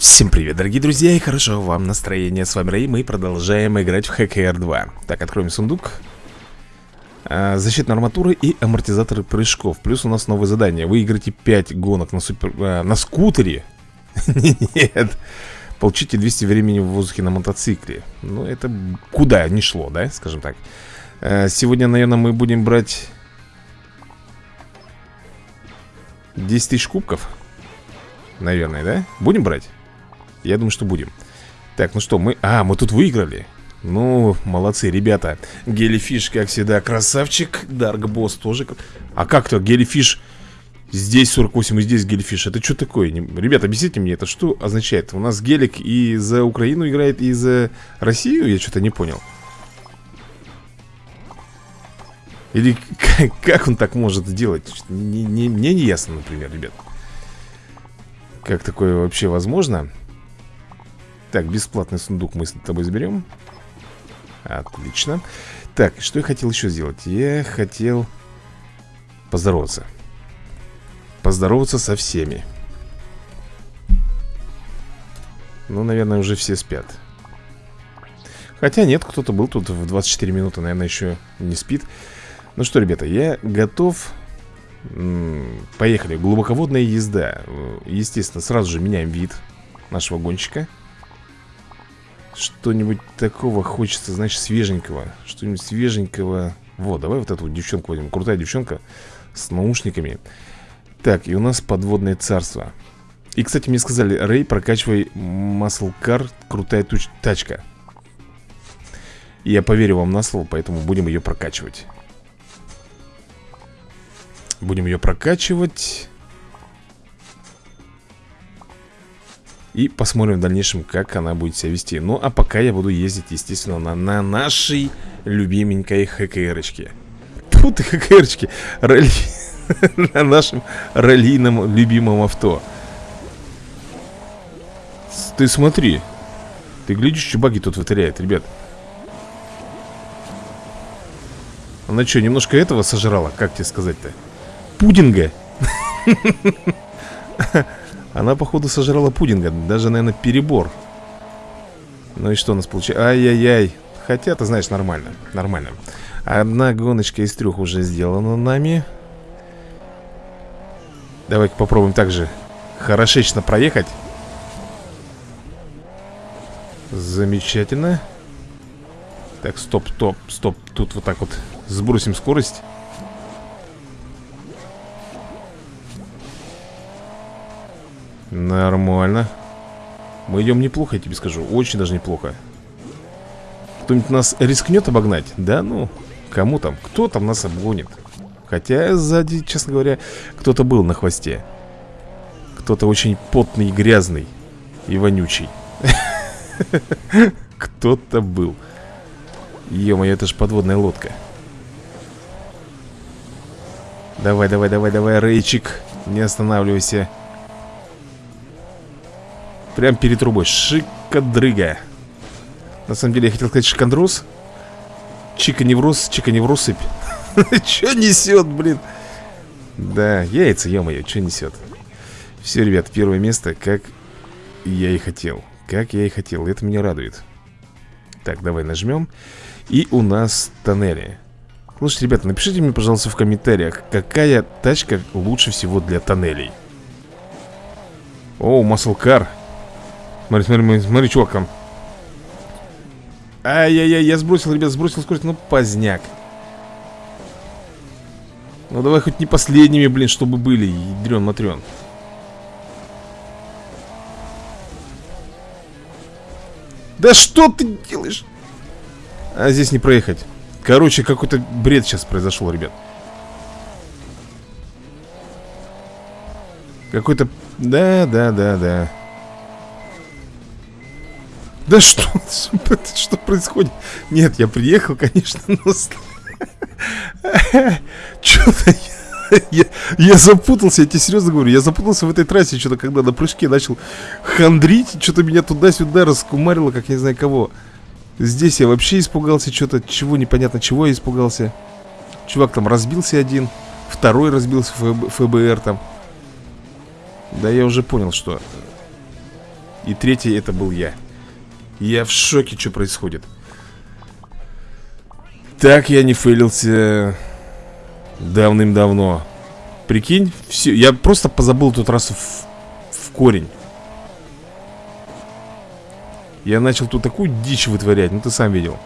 Всем привет, дорогие друзья, и хорошего вам настроения. С вами Рэй, мы продолжаем играть в ХКР 2. Так, откроем сундук. А, защитная арматура и амортизаторы прыжков. Плюс у нас новое задание. Выиграйте 5 гонок на, супер... а, на скутере. Нет. Получите 200 времени в воздухе на мотоцикле. Ну, это куда не шло, да, скажем так. А, сегодня, наверное, мы будем брать 10 тысяч кубков. Наверное, да? Будем брать? Я думаю, что будем Так, ну что, мы... А, мы тут выиграли Ну, молодцы, ребята Гелифиш, как всегда, красавчик Даркбосс тоже А как-то Гелифиш Здесь 48 и здесь Гелифиш Это что такое? Ребята, объясните мне, это что означает? У нас Гелик и за Украину играет, и за Россию? Я что-то не понял Или как он так может сделать? Не, не, мне не ясно, например, ребят Как такое вообще возможно? Так, бесплатный сундук мы с тобой заберем. Отлично. Так, что я хотел еще сделать? Я хотел поздороваться. Поздороваться со всеми. Ну, наверное, уже все спят. Хотя нет, кто-то был тут в 24 минуты, наверное, еще не спит. Ну что, ребята, я готов. Поехали, глубоководная езда. Естественно, сразу же меняем вид нашего гонщика что-нибудь такого хочется, значит, свеженького Что-нибудь свеженького. Вот, давай вот эту вот девчонку возьмем. Крутая девчонка с наушниками. Так, и у нас подводное царство. И, кстати, мне сказали, Рэй, прокачивай Car, крутая туч тачка я поверю вам на слово, поэтому будем ее прокачивать. Будем ее прокачивать И посмотрим в дальнейшем, как она будет себя вести. Ну, а пока я буду ездить, естественно, на, на нашей любименькой ХКРочке. Тут и ХКРочки! Ралли... На нашем раллийном любимом авто. Ты смотри. Ты глядишь, что баги тут вытворяет, ребят. Она что, немножко этого сожрала? Как тебе сказать-то? Пудинга Она, походу, сожрала пудинга Даже, наверное, перебор. Ну и что у нас получается? Ай-яй-яй. Хотя, ты знаешь, нормально Нормально. Одна гоночка из трех уже сделана нами. Давай-ка попробуем также Хорошечно проехать. Замечательно. Так, стоп, стоп, стоп. Тут вот так вот сбросим скорость Нормально. Мы идем неплохо, я тебе скажу. Очень даже неплохо. Кто-нибудь нас рискнет обогнать? Да ну, кому там? Кто там нас обгонит? Хотя сзади, честно говоря, кто-то был на хвосте. Кто-то очень потный грязный И вонючий. Кто-то был. Ё-моё, это же подводная лодка. Давай, давай, давай, давай, Рейчик Не останавливайся Прям перед трубой. Шикадрыга. На самом деле я хотел сказать шикандрос. Чика невроз, чика невросыпь. Че несет, блин? Да, яйца, ё-моё, что несет? Все, ребят, первое место, как я и хотел. Как я и хотел, это меня радует. Так, давай нажмем. И у нас тоннели. Слушайте, ребята, напишите мне, пожалуйста, в комментариях, какая тачка лучше всего для тоннелей. О, маслкар. Смотри, смотри, смотри, чувак там. Ай-яй-яй, я сбросил, ребят, сбросил скорость, ну поздняк. Ну давай хоть не последними, блин, чтобы были, ядрен матрен Да что ты делаешь? А здесь не проехать. Короче, какой-то бред сейчас произошел, ребят. Какой-то... Да, да, да, да да что? Что происходит? Нет, я приехал, конечно, но... Что-то я, я, я запутался, я тебе серьезно говорю Я запутался в этой трассе, что-то когда на прыжке начал хандрить Что-то меня туда-сюда раскумарило, как я не знаю кого Здесь я вообще испугался что-то Чего непонятно, чего я испугался Чувак там разбился один Второй разбился ФБ, ФБР там Да я уже понял, что И третий это был я Я в шоке, что происходит. Так я не фейлился Давным-давно. Прикинь, все, я просто позабыл тут раз в, в корень. Я начал тут такую дичь вытворять, ну ты сам видел.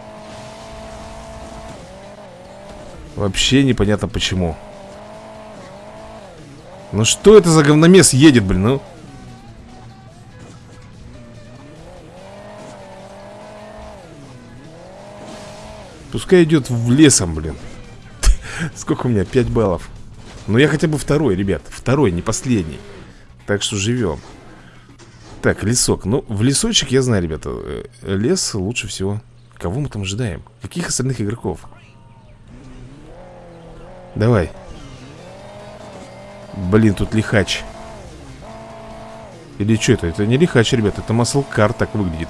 Вообще непонятно почему. Ну что это за говномес едет, блин, ну Пускай идет в лесом, блин. Сколько у меня? 5 баллов. Но я хотя бы второй, ребят. Второй, не последний. Так что живем. Так, лесок. Ну, в лесочек я знаю, ребята э, Лес лучше всего. Кого мы там ожидаем? Каких остальных игроков? Давай. Блин, тут лихач. Или что это? Это не лихач, ребят Это маслкар так выглядит.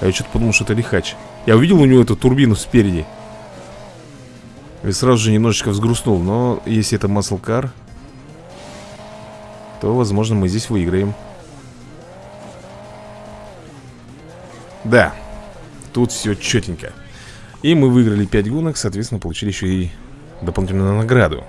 А я что-то подумал, что это лихач Я увидел у него эту турбину спереди. И сразу же немножечко взгрустнул. Но если это маслкар То, возможно, мы здесь выиграем. Да Тут все четенько И мы выиграли 5 гонок Соответственно, получили еще и дополнительную награду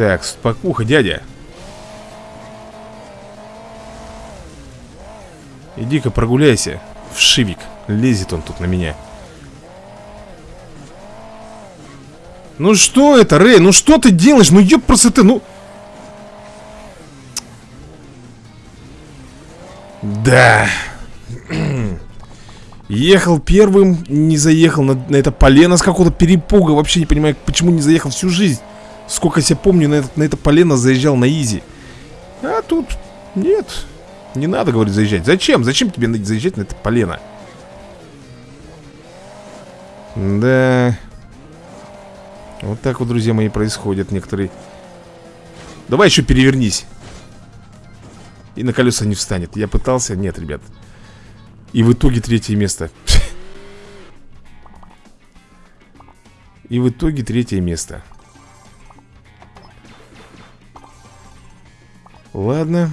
Так, спокуха, дядя Иди-ка прогуляйся В шивик Лезет он тут на меня Ну что это, Рэй? Ну что ты делаешь? Ну ёпрсы ты, ну... Да. Ехал первым, не заехал на, на это полено с какого-то перепуга. Вообще не понимаю, почему не заехал всю жизнь. Сколько себя помню, на это, на это полено заезжал на изи. А тут нет. Не надо, говорит, заезжать. Зачем? Зачем тебе заезжать на это полено? Да. Вот так вот, друзья мои, происходят некоторые. Давай еще перевернись. И на колеса не встанет. Я пытался. Нет, ребят. И в итоге третье место. И в итоге третье место. Ладно.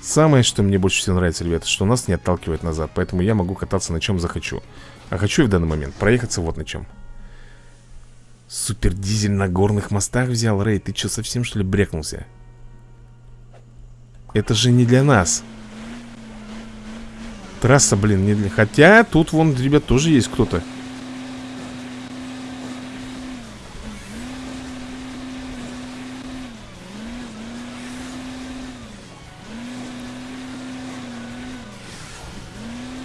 Самое, что мне больше всего нравится, ребята, что нас не отталкивает назад Поэтому я могу кататься на чем захочу А хочу я в данный момент проехаться вот на чем Супер дизель на горных мостах взял, Рэй Ты что, совсем что ли брекнулся? Это же не для нас Трасса, блин, не для... Хотя тут вон, ребят, тоже есть кто-то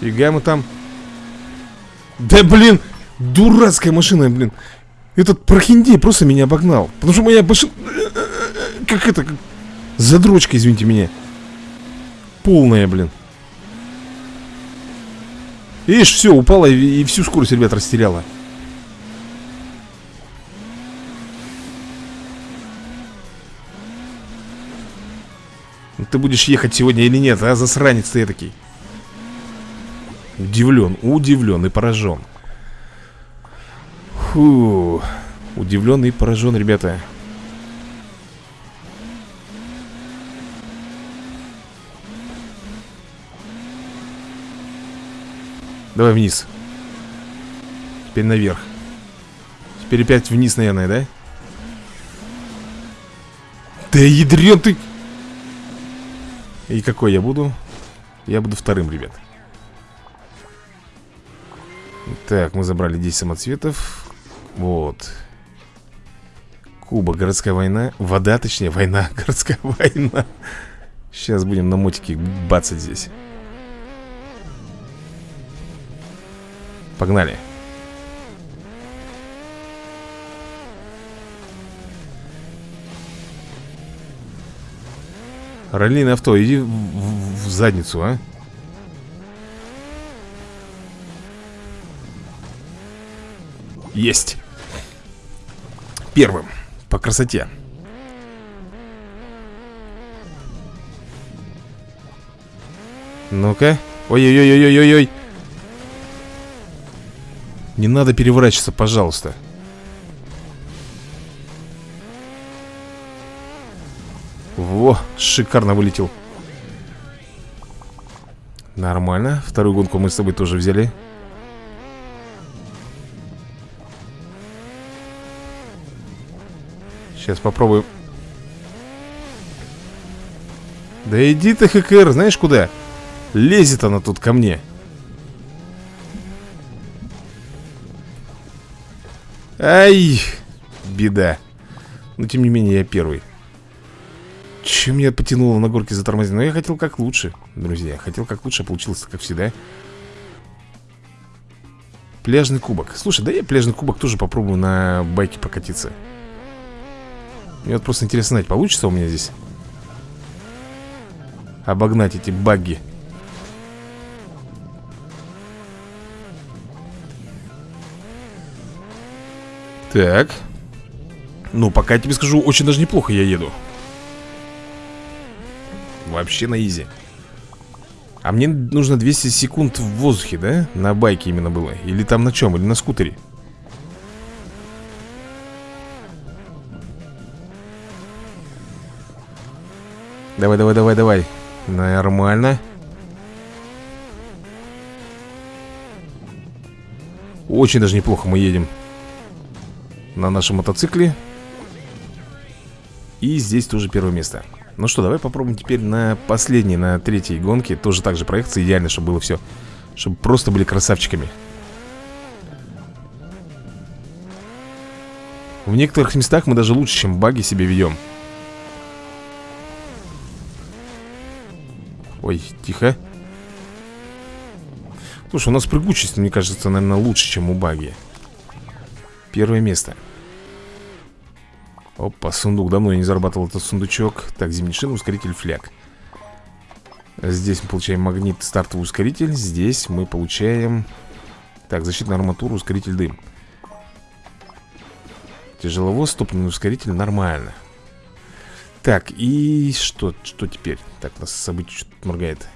Фига мы там. Да блин Дурацкая машина, блин. Этот прохиндей просто меня обогнал. Потому что моя машина Как это как... Задрочка, извините меня. Полная, блин. Видишь, все, упала и, и всю скорость, ребят, растеряла. Ты будешь ехать сегодня или нет, а, засранец ты такой Удивлен, удивлен и поражен. Фу Удивлен и поражен, ребята. Давай вниз. Теперь наверх. Теперь опять вниз, наверное, да? Да ядрен ты! И какой я буду? Я буду вторым, ребят так, мы забрали 10 самоцветов. Вот. Куба, городская война Вода, точнее, война, городская война. Сейчас будем на мотике бацать здесь. Погнали. Раллийное авто, иди в, в, в задницу, а Есть. Первым По красоте. Ну-ка. Ой-ой-ой-ой-ой-ой. Не надо переворачиваться, пожалуйста. Во, шикарно вылетел. Нормально. Вторую гонку мы с тобой тоже взяли Сейчас попробуем Да иди ты, ХКР, знаешь куда? Лезет она тут ко мне. Ай, беда. Но тем не менее я первый. Чем меня потянуло на горке затормозить? Но я хотел как лучше, друзья. Хотел как лучше, а получилось как всегда. Пляжный кубок. Слушай, да я пляжный кубок тоже попробую на байке покатиться Мне вот просто интересно знать, получится у меня здесь Обогнать эти багги Так Ну, пока я тебе скажу, очень даже неплохо я еду Вообще на изи А мне нужно 200 секунд в воздухе, да? На байке именно было Или там на чем? Или на скутере? Давай, давай, давай, давай. Нормально. Очень даже неплохо мы едем на нашем мотоцикле. И здесь тоже первое место. Ну что, давай попробуем теперь на последней, на третьей гонке. Тоже так же проехаться, идеально, чтобы было все Чтобы просто были красавчиками. В некоторых местах мы даже лучше, чем баги себе ведем Ой, тихо Слушай, у нас прыгучесть, мне кажется, наверное, лучше, чем у баги Первое место Опа, сундук. Давно я не зарабатывал этот сундучок. Так, зимний шин, ускоритель, фляг. Здесь мы получаем магнит, стартовый ускоритель. Здесь мы получаем... Так, защитная арматура, ускоритель, дым. Тяжеловоз, топливный ускоритель, нормально. Так, и что, что теперь? Так, нас событие что-то моргает.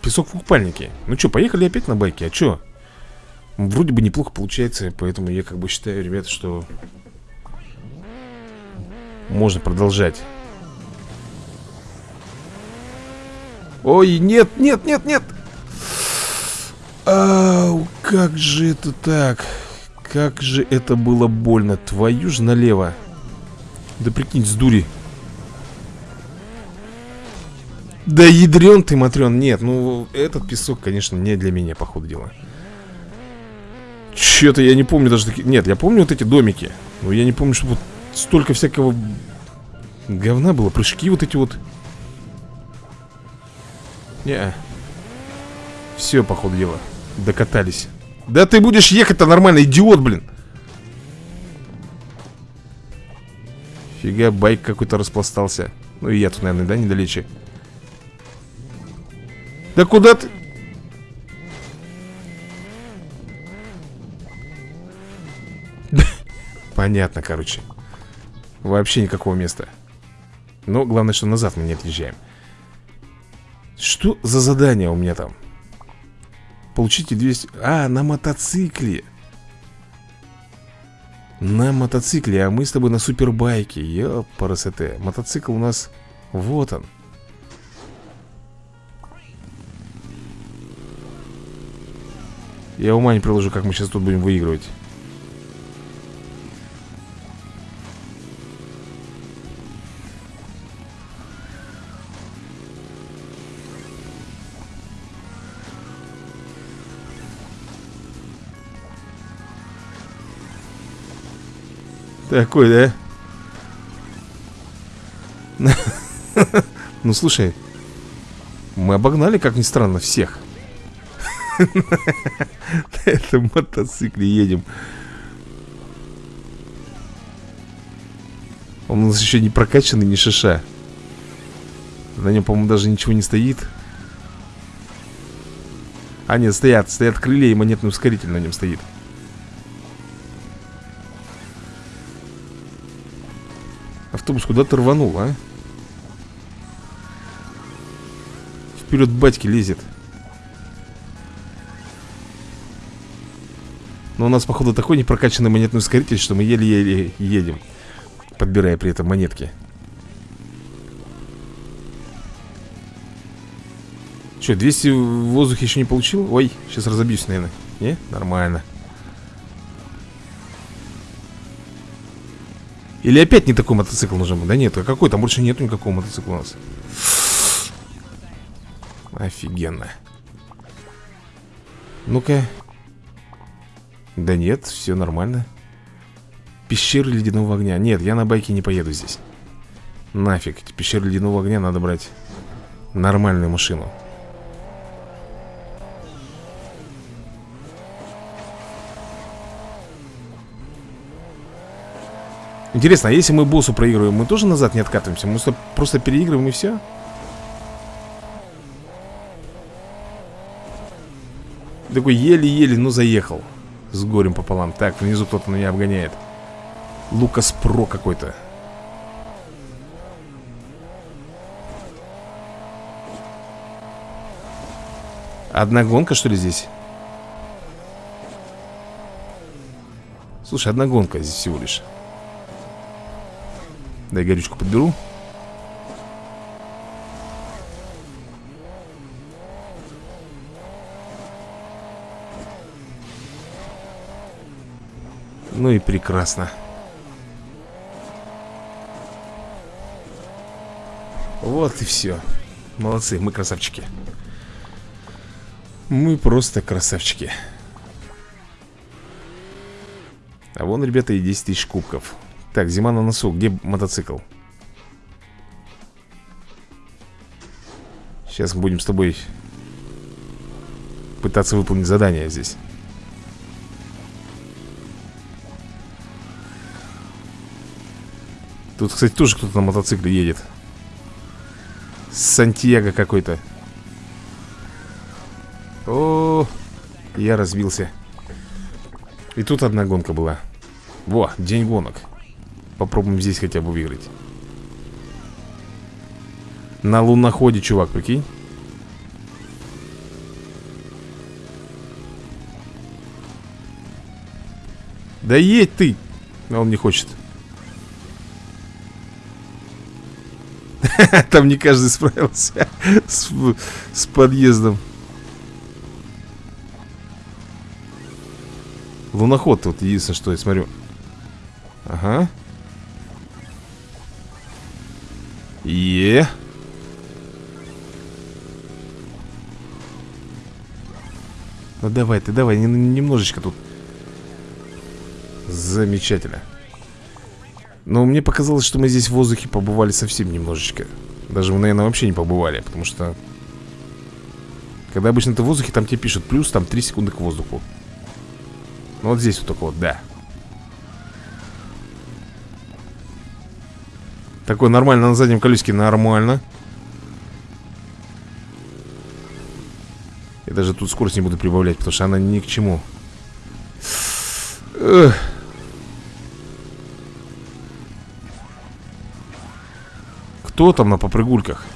Песок в купальнике. Ну что, поехали опять на байке, а что? Вроде бы неплохо получается, поэтому я как бы считаю, ребята, что можно продолжать Ой, нет, нет, нет, нет Ау, как же это так Как же это было больно Твою же налево Да прикинь, с дури Да ядрен ты, Матрен Нет, ну этот песок, конечно, не для меня, по ходу дела Че-то я не помню даже такие Нет, я помню вот эти домики Но я не помню, что вот столько всякого говна было. Прыжки вот эти вот. Не. Все, походу дела. Докатались. Да ты будешь ехать-то нормально, идиот, блин. Фига, байк какой-то распластался. Ну и я тут, наверное, да, недалече. Да куда ты? Понятно, короче. Вообще никакого места. Но главное, что назад мы не отъезжаем. Что за задание у меня там? Получите 200... А, на мотоцикле. На мотоцикле, а мы с тобой на супербайке. Ёпарасоте. Мотоцикл у нас... Вот он. Я ума не приложу, как мы сейчас тут будем выигрывать. Такой, да? Ну, слушай Мы обогнали, как ни странно, всех На этом мотоцикле едем. Он у нас еще не прокачанный, не шиша. На нем, по-моему, даже ничего не стоит. А нет, стоят, стоят крылья и монетный ускоритель на нем стоит. Автобус куда ты рванул, а? Вперед батьки лезет Но у нас, походу, такой непрокачанный монетный ускоритель, что мы еле-еле едем Подбирая при этом монетки Че, 200 в воздухе еще не получил? Ой, сейчас разобьюсь, наверное Не? Нормально Или опять не такой мотоцикл нужен? Да нет, а какой? Там больше нету никакого мотоцикла у нас Офигенно Ну-ка Да нет, все нормально. Пещеры ледяного огня. Нет, я на байке не поеду здесь. Нафиг, пещеры ледяного огня надо брать Нормальную машину. Интересно, а если мы боссу проигрываем, мы тоже назад не откатываемся? Мы просто переигрываем и все? Такой еле-еле, ну заехал С горем пополам. Так, внизу кто-то меня обгоняет. Лукас Про какой-то. Одна гонка, что ли, здесь? Слушай, одна гонка здесь всего лишь. Дай горючку подберу Ну и прекрасно Вот и все Молодцы, мы красавчики Мы просто красавчики А вон, ребята, и 10 тысяч кубков так, зима на носу. Где мотоцикл? Сейчас будем с тобой пытаться выполнить задание здесь. Тут, кстати, тоже кто-то на мотоцикле едет. Сантьяго какой-то. О, я разбился. И тут одна гонка была. Во, день гонок. Попробуем здесь хотя бы выиграть На луноходе, чувак, прикинь Да едь ты А он не хочет Там не каждый справился с, с подъездом Луноход вот единственное, что я смотрю Ага Е. Ну давай ты, давай, немножечко тут. Замечательно. Но мне показалось, что мы здесь в воздухе побывали совсем немножечко. Даже мы, наверное, вообще не побывали, потому что... Когда обычно ты в воздухе, там тебе пишут плюс, там 3 секунды к воздуху. Ну вот здесь вот только вот, да. Такой нормально на заднем колесике, нормально Я даже тут скорость не буду прибавлять, потому что она ни к чему Эх. Кто там на попрыгульках?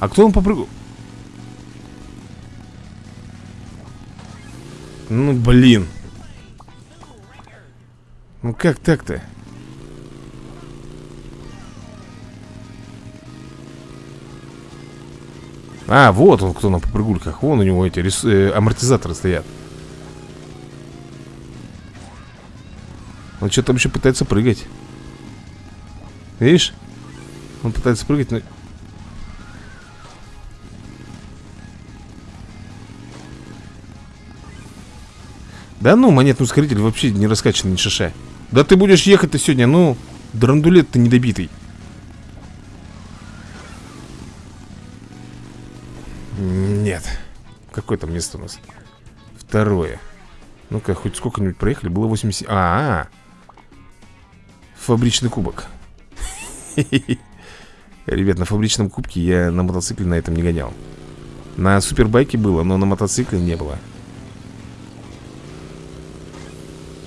А кто он попрыгул? Ну, блин Ну как так-то? А, вот он кто на попрыгульках Вон у него эти рис... э, амортизаторы стоят Он что там еще пытается прыгать Видишь? Он пытается прыгать, но... Да ну, монетный ускоритель вообще не раскачан ни шиша Да ты будешь ехать-то сегодня, ну Драндулет ты недобитый Нет. Какое там место у нас? Второе. Ну-ка, хоть сколько-нибудь проехали. Было 80... А, -а, -а. Фабричный кубок. Ребят, на фабричном кубке я на мотоцикле на этом не гонял. На супербайке было, но на мотоцикле не было.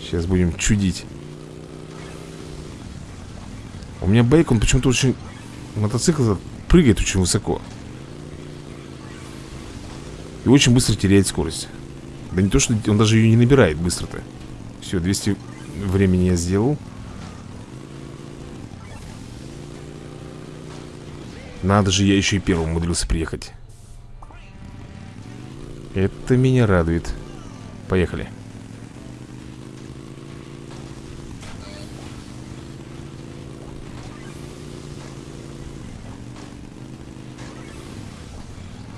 Сейчас будем чудить. У меня байк, он почему-то очень... Мотоцикл прыгает очень высоко. И очень быстро теряет скорость Да не то, что он даже ее не набирает быстро-то Все, 200 времени я сделал Надо же, я еще и первым умудрился приехать. Это меня радует. Поехали.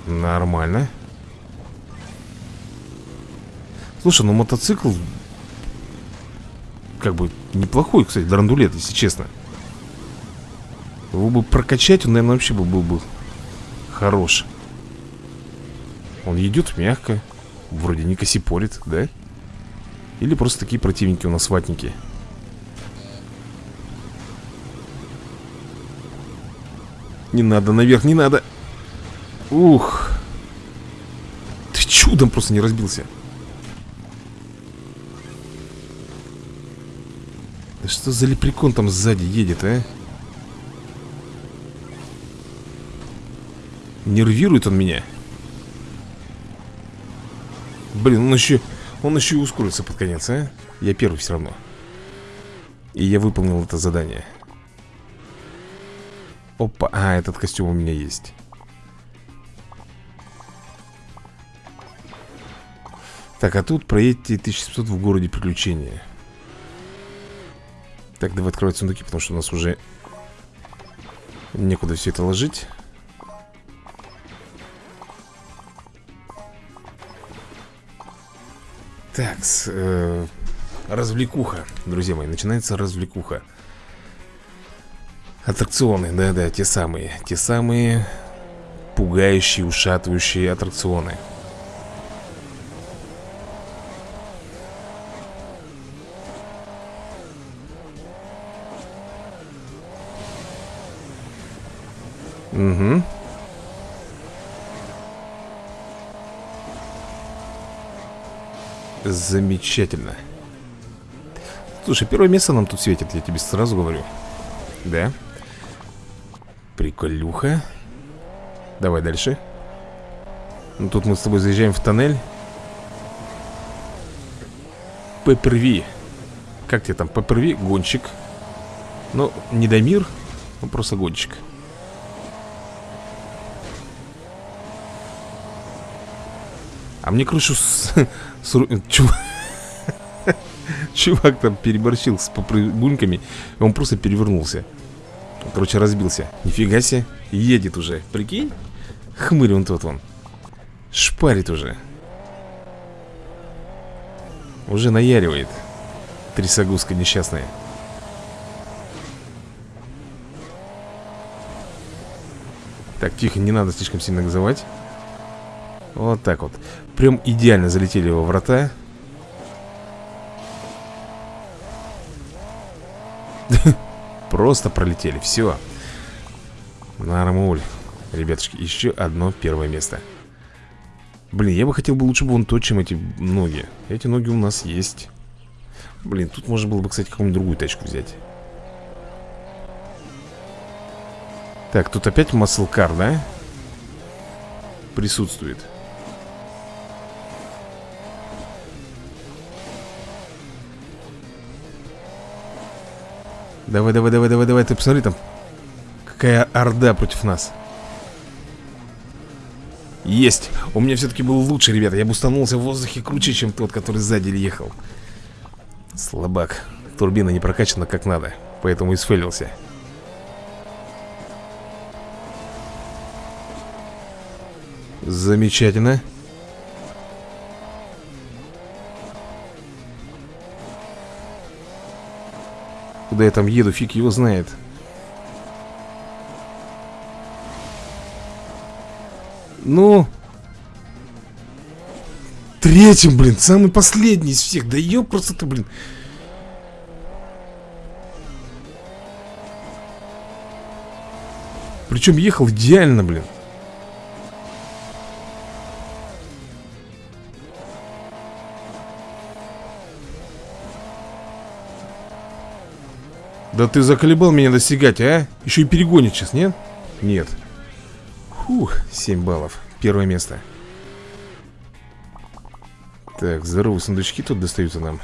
Нормально. Слушай, ну мотоцикл Как бы неплохой, кстати, драндулет, если честно Его бы прокачать, он, наверное, вообще был, был бы хорош. Он идет мягко Вроде не косипорит, да? Или просто такие противники у нас ватники Не надо наверх, не надо. Ух. Ты чудом просто не разбился. Да что за лепрекон там сзади едет, а? Нервирует он меня. Блин, он еще Он еще и ускорится под конец, а? Я первый все равно. И я выполнил это задание. Опа, а, этот костюм у меня есть. Так, а тут проедьте 1700 в городе приключения. Так, давай открывать сундуки, потому что у нас уже Некуда все это ложить Так, э, развлекуха, друзья мои, начинается развлекуха Аттракционы, да-да, те самые Те самые пугающие, ушатывающие аттракционы Угу. Замечательно. Слушай, первое место нам тут светит, я тебе сразу говорю. Да? Приколюха. Давай дальше. Ну, тут мы с тобой заезжаем в тоннель. Пепперви. Как тебе там? Пепперви? Гонщик. Ну, не Дамир, ну просто гонщик. А мне крышу с... с... Чувак... Чувак там переборщил с попрыгуньками он просто перевернулся. Короче, разбился. Нифига себе, едет уже Прикинь? Хмырь он тот вон Шпарит уже. Уже наяривает. Трясогузка несчастная Так, тихо, не надо слишком сильно газовать. Вот так вот Прям идеально залетели во врата. Просто пролетели, все Нормуль. Ребятушки, еще одно первое место. Блин, я бы хотел бы лучше бы вон то, чем эти ноги. Эти ноги у нас есть. Блин, тут можно было бы, кстати, какую-нибудь другую тачку взять. Так, тут опять маслкар, да? Присутствует Давай, давай, давай, давай, давай, ты посмотри там Какая орда против нас. Есть. У меня все-таки был лучше, ребята. Я бустанулся в воздухе круче, чем тот, который сзади ехал. Слабак. Турбина не прокачана как надо Поэтому и сфейлился. Замечательно Куда я там еду, фиг его знает. Ну Третьим, блин, самый последний из всех. Да ё просто ты, блин. Причем ехал идеально, блин Да ты заколебал меня достигать, а? Еще и перегонит сейчас, нет? Нет. Фух, 7 баллов. Первое место. Так, здоровые сундучки тут достаются нам.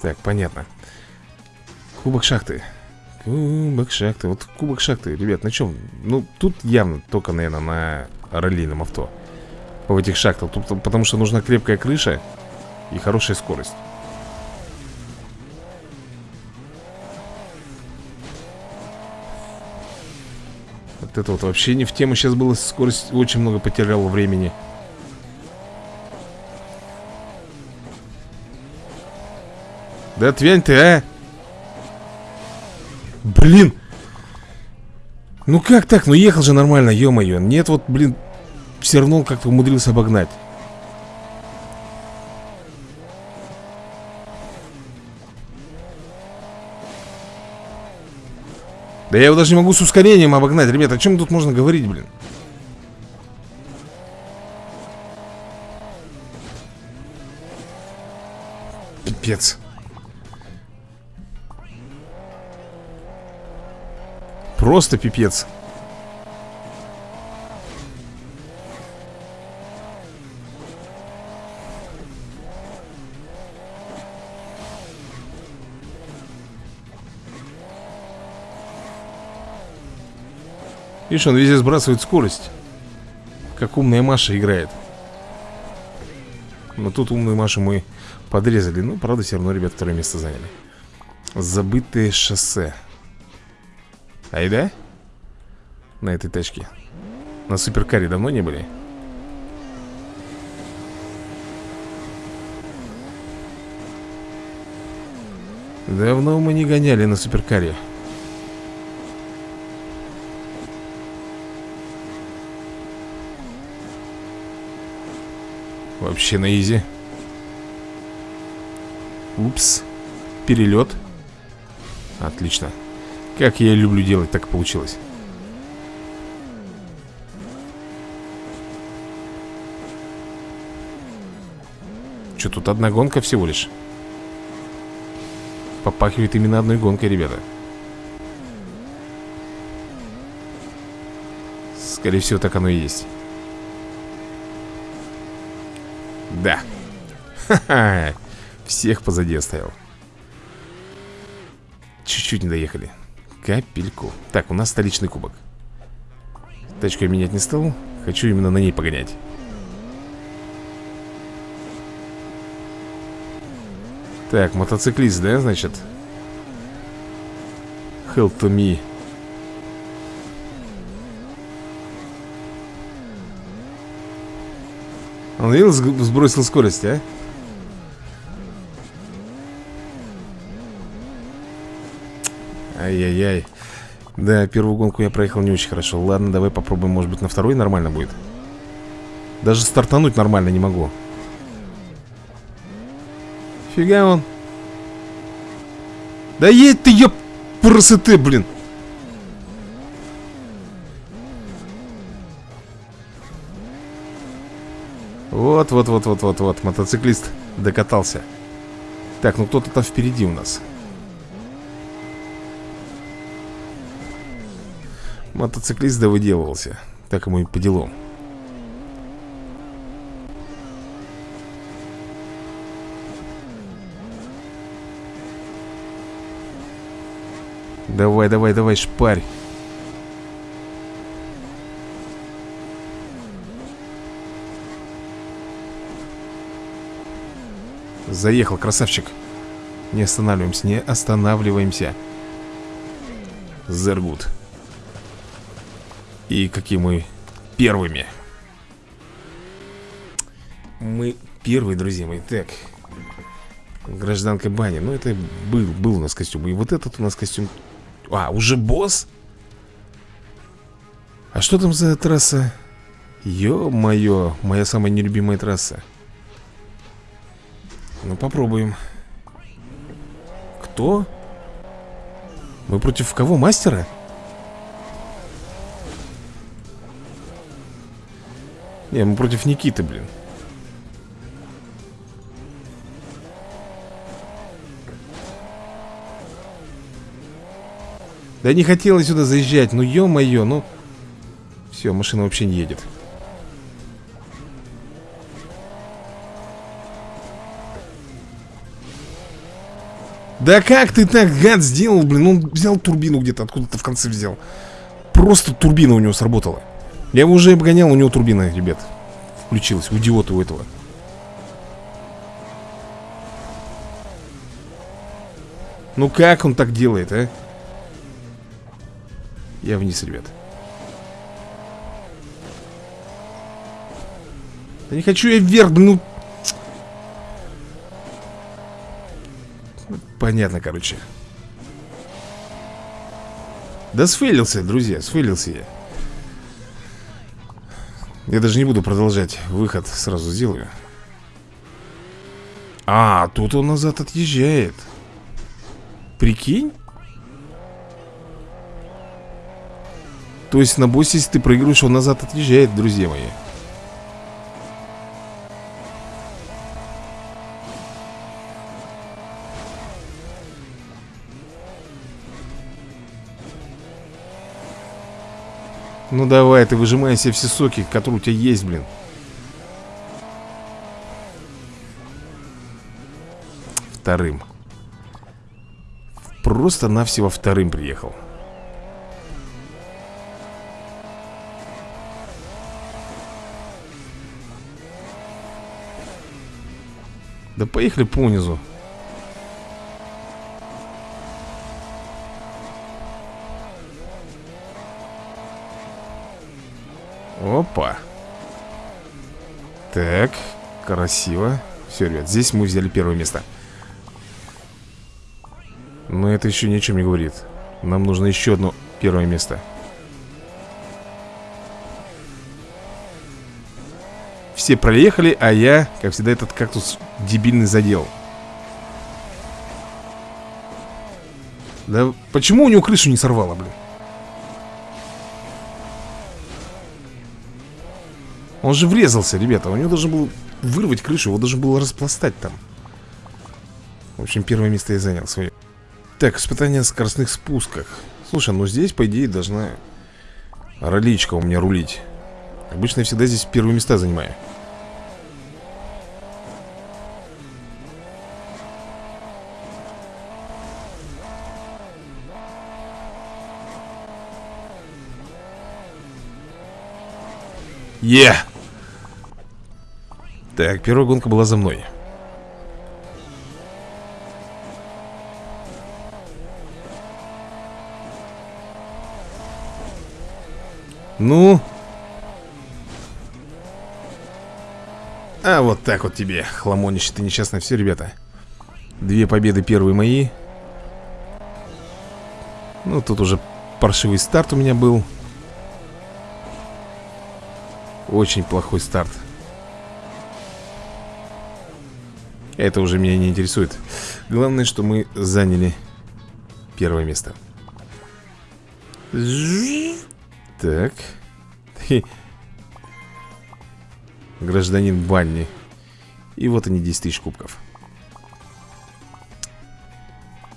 Так, понятно. Кубок шахты. Кубок шахты. Вот кубок шахты, ребят, на чем? Ну, тут явно только, наверное, на раллийном авто. В этих шахтах. Тут, Потому что нужна крепкая крыша И хорошая скорость Вот это вот вообще не в тему. Сейчас было скорость Очень много потеряла времени. Да отвянь ты, а! Блин! Ну как так? Ну ехал же нормально, ё-моё. Нет, вот, блин Все равно как-то умудрился обогнать Да я его даже не могу с ускорением обогнать. Ребята, о чем тут можно говорить, блин? Пипец. Просто пипец Видишь, он везде сбрасывает скорость. Как умная Маша играет. Но тут умную Машу мы подрезали. Ну, правда, все равно, ребят, второе место заняли. Забытое шоссе. Ай да? На этой тачке. На суперкаре давно не были? Давно мы не гоняли на суперкаре Вообще на изи. Упс. Перелет. Отлично. Как я люблю делать, так получилось. Что, тут одна гонка всего лишь? Попахивает именно одной гонкой, ребята. Скорее всего, так оно и есть Да. Ха-ха. Всех позади оставил. Чуть-чуть не доехали. Капельку. Так, у нас столичный кубок. Тачку я менять не стал. Хочу именно на ней погонять. Так, мотоциклист, да, значит? Help to me Он видел, сбросил скорость, а? Ай-яй-яй. Да, первую гонку я проехал не очень хорошо. Ладно, давай попробуем, может быть, на второй нормально будет. Даже стартануть нормально не могу. Фига он. Да едь ты, ёп, красоты, блин Вот, вот, вот, вот, вот, вот Мотоциклист докатался. Так, ну кто-то там впереди у нас. Мотоциклист да выделывался Так ему и по делу. Давай, давай, давай, шпарь Заехал, красавчик. Не останавливаемся, не останавливаемся. Зергут. И какие мы первыми. Мы первые, друзья мои. Так. Гражданка Бани Ну, это был, был у нас костюм. И вот этот у нас костюм. А, уже босс? А что там за трасса? Ё-моё, моя самая нелюбимая трасса Ну, попробуем Кто? Мы против кого? Мастера? Не, мы против Никиты, блин Да не хотела сюда заезжать, ну ё-моё, ну Все, машина вообще не едет Да как ты так, гад, сделал, блин? Он взял турбину где-то, откуда-то в конце взял. Просто турбина у него сработала. Я его уже обгонял, у него турбина, ребят. Включилась, у идиота у этого. Ну как он так делает, а? Я вниз, ребят. Да не хочу я вверх, блин, ну... Понятно, короче. Да сфейлился, друзья, сфейлился я. Я даже не буду продолжать. Выход сразу сделаю. А, тут он назад отъезжает. Прикинь? То есть на боссе, если ты проигрываешь, он назад отъезжает, друзья мои. Ну давай, ты выжимай себе все соки, которые у тебя есть, блин. Вторым. Просто-навсего вторым приехал. Да поехали по низу. Опа. Так, красиво. Все, ребят, здесь мы взяли первое место. Но это еще ни о чем не говорит. Нам нужно еще одно первое место. Все проехали, а я, как всегда, этот кактус дебильный задел. Да почему у него крышу не сорвало, блин? Он же врезался, ребята. У него должен был вырвать крышу Его должен был распластать там. В общем, первое место я занял свое Так, испытание на скоростных спусках. Слушай, ну здесь, по идее, должна Роличка у меня рулить. Обычно я всегда здесь первые места занимаю. Е! Yeah. Так, первая гонка была за мной. Ну? А вот так вот тебе, хламонище ты несчастное все, ребята. Две победы первые мои. Ну, тут уже паршивый старт у меня был. Очень плохой старт Это уже меня не интересует. Главное, что мы заняли первое место. Так. Гражданин Банни. И вот они 10 тысяч кубков.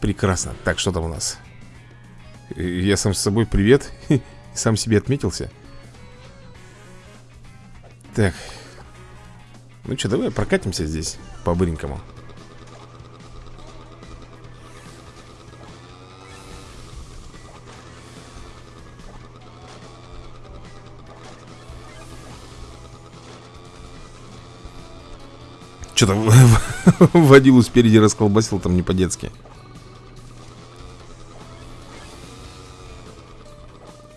Прекрасно. Так, что там у нас? Я сам с собой привет. Сам себе отметился. Так Ну что, давай прокатимся здесь по-быренькому. Что-то водилу спереди расколбасил там не по-детски.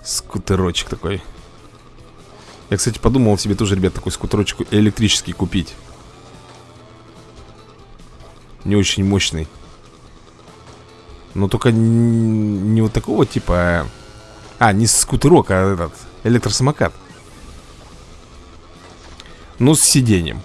Скутерочек такой. Я, кстати, подумал себе тоже, ребят, такой скутерочек электрический купить. Не очень мощный. Но только не вот такого типа а, а не скутерок, а этот Электросамокат. Ну, с сиденьем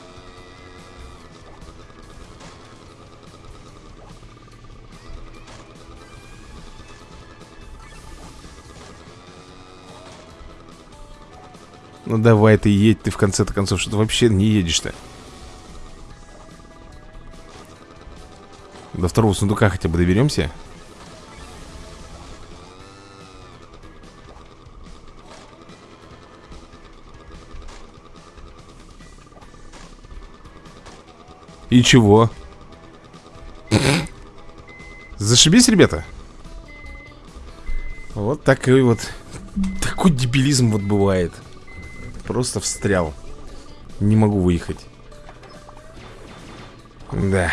Ну давай ты едь, ты в конце-то концов что-то вообще не едешь-то. До второго сундука хотя бы доберемся. И чего? Зашибись, ребята. Вот такой вот. Такой дебилизм вот бывает Просто встрял. Не могу выехать. Да.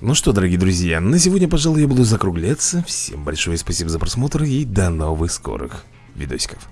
Ну что, дорогие друзья На сегодня, пожалуй, я буду закругляться. Всем большое спасибо за просмотр И до новых скорых видосиков